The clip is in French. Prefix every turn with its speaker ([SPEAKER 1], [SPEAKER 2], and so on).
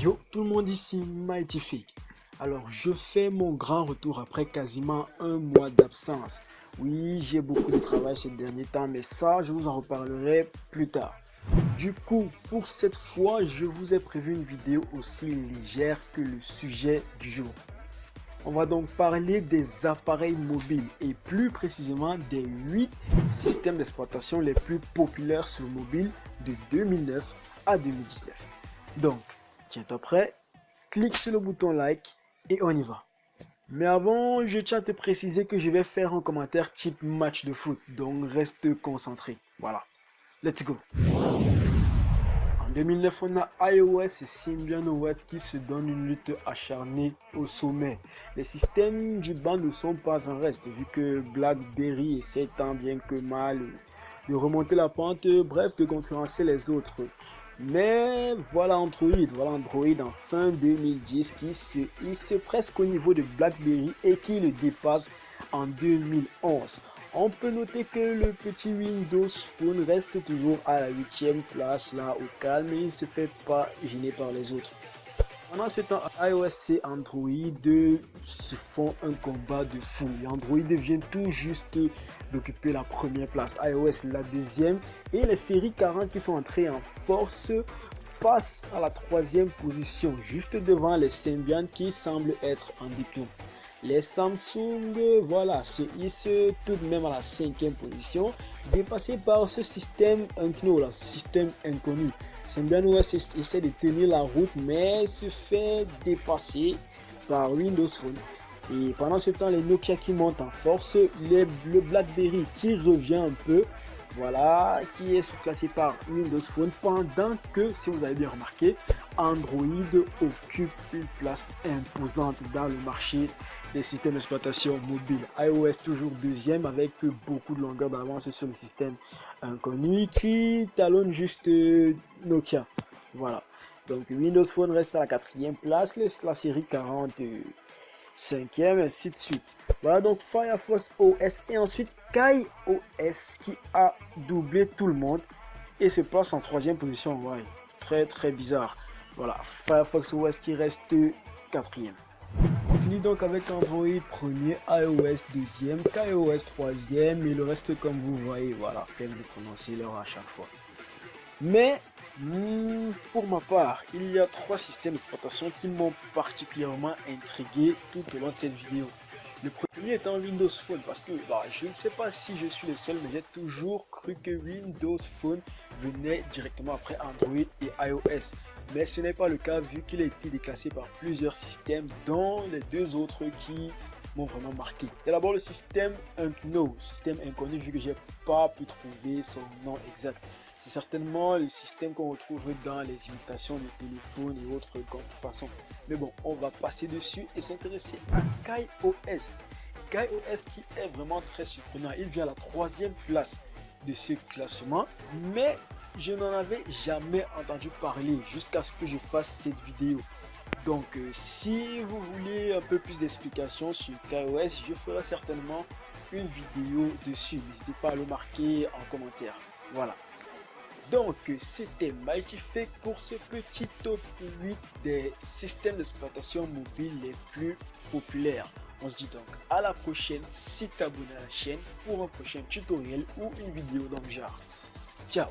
[SPEAKER 1] Yo tout le monde ici Mightyfake. Alors je fais mon grand retour après quasiment un mois d'absence. Oui j'ai beaucoup de travail ces derniers temps mais ça je vous en reparlerai plus tard. Du coup pour cette fois je vous ai prévu une vidéo aussi légère que le sujet du jour. On va donc parler des appareils mobiles et plus précisément des 8 systèmes d'exploitation les plus populaires sur mobile de 2009 à 2019. Donc, tiens-toi prêt, clique sur le bouton like et on y va. Mais avant, je tiens à te préciser que je vais faire un commentaire type match de foot, donc reste concentré. Voilà, let's go 2009, on a iOS et Symbian OS qui se donnent une lutte acharnée au sommet. Les systèmes du bas ne sont pas en reste, vu que BlackBerry essaie tant bien que mal de remonter la pente, bref, de concurrencer les autres. Mais voilà Android, voilà Android en fin 2010 qui se presque au niveau de BlackBerry et qui le dépasse en 2011. On peut noter que le petit Windows Phone reste toujours à la huitième place là au calme et il se fait pas gêner par les autres. Pendant ce temps, iOS et Android se font un combat de fou. Android vient tout juste d'occuper la première place, iOS la deuxième et les séries 40 qui sont entrées en force passent à la troisième position, juste devant les Symbian qui semblent être en déclin. Les Samsung, voilà, se tout de même à la cinquième position, dépassé par ce système là, ce système inconnu. Essaie de tenir la route, mais se fait dépasser par Windows Phone. Et pendant ce temps, les Nokia qui montent en force, les, le BlackBerry qui revient un peu, voilà, qui est surclassé par Windows Phone, pendant que, si vous avez bien remarqué, Android occupe une place imposante dans le marché des systèmes d'exploitation mobile. iOS toujours deuxième avec beaucoup de longueur d'avance sur le système inconnu qui talonne juste euh, Nokia. Voilà. Donc Windows Phone reste à la quatrième place, la série 40 euh, cinquième, ainsi de suite. Voilà donc Firefox OS et ensuite Kai OS qui a doublé tout le monde et se passe en troisième position. Ouais, très très bizarre. Voilà, Firefox OS qui reste quatrième. On finit donc avec Android premier, iOS deuxième, KaiOS troisième et le reste comme vous voyez, voilà, faites de prononcer leur à chaque fois. Mais pour ma part, il y a trois systèmes d'exploitation qui m'ont particulièrement intrigué tout au long de cette vidéo. Le premier étant Windows Phone parce que bah, je ne sais pas si je suis le seul mais j'ai toujours cru que Windows Phone venait directement après Android et iOS. Mais ce n'est pas le cas vu qu'il a été déclassé par plusieurs systèmes dont les deux autres qui m'ont vraiment marqué. D'abord le système Unknown, système inconnu vu que j'ai pas pu trouver son nom exact. C'est certainement le système qu'on retrouve dans les imitations de téléphones et autres contrefaçons. Mais bon, on va passer dessus et s'intéresser à KaiOS. KaiOS qui est vraiment très surprenant. Il vient à la troisième place de ce classement, mais je n'en avais jamais entendu parler jusqu'à ce que je fasse cette vidéo. Donc euh, si vous voulez un peu plus d'explications sur KaiOS, je ferai certainement une vidéo dessus. N'hésitez pas à le marquer en commentaire. Voilà. Donc, c'était Mighty pour ce petit top 8 des systèmes d'exploitation mobile les plus populaires. On se dit donc à la prochaine si t'abonnes à la chaîne pour un prochain tutoriel ou une vidéo dans le genre. Ciao